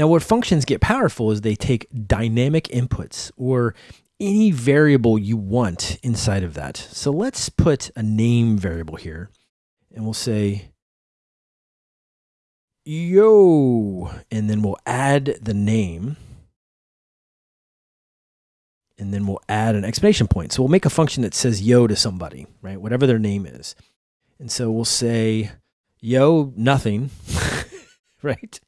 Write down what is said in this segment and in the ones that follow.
Now, where functions get powerful is they take dynamic inputs or any variable you want inside of that. So let's put a name variable here and we'll say yo, and then we'll add the name and then we'll add an exclamation point. So we'll make a function that says yo to somebody, right? Whatever their name is. And so we'll say yo nothing, right?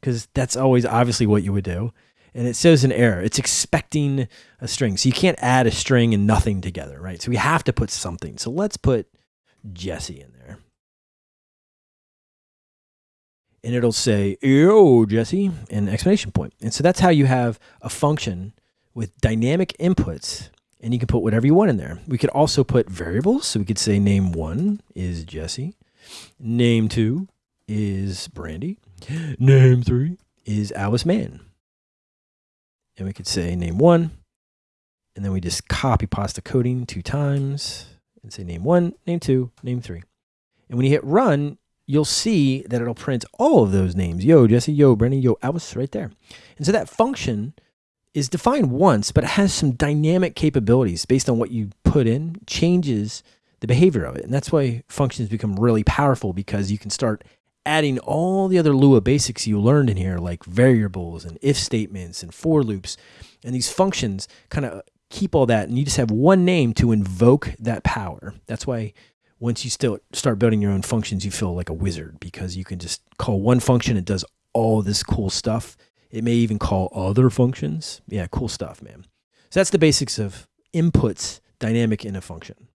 Because that's always obviously what you would do. And it shows an error. It's expecting a string. So you can't add a string and nothing together, right? So we have to put something. So let's put Jesse in there. And it'll say, yo, Jesse, and exclamation point. And so that's how you have a function with dynamic inputs and you can put whatever you want in there. We could also put variables. So we could say name one is Jesse. Name two is Brandy. Name three is Alice Mann. And we could say name one. And then we just copy pasta coding two times and say name one, name two, name three. And when you hit run, you'll see that it'll print all of those names. Yo, Jesse, yo, Brandy, yo, Alice, right there. And so that function is defined once, but it has some dynamic capabilities based on what you put in, changes the behavior of it. And that's why functions become really powerful because you can start adding all the other Lua basics you learned in here, like variables and if statements and for loops. And these functions kind of keep all that. And you just have one name to invoke that power. That's why once you still start building your own functions, you feel like a wizard because you can just call one function. It does all this cool stuff it may even call other functions. Yeah, cool stuff, man. So that's the basics of inputs dynamic in a function.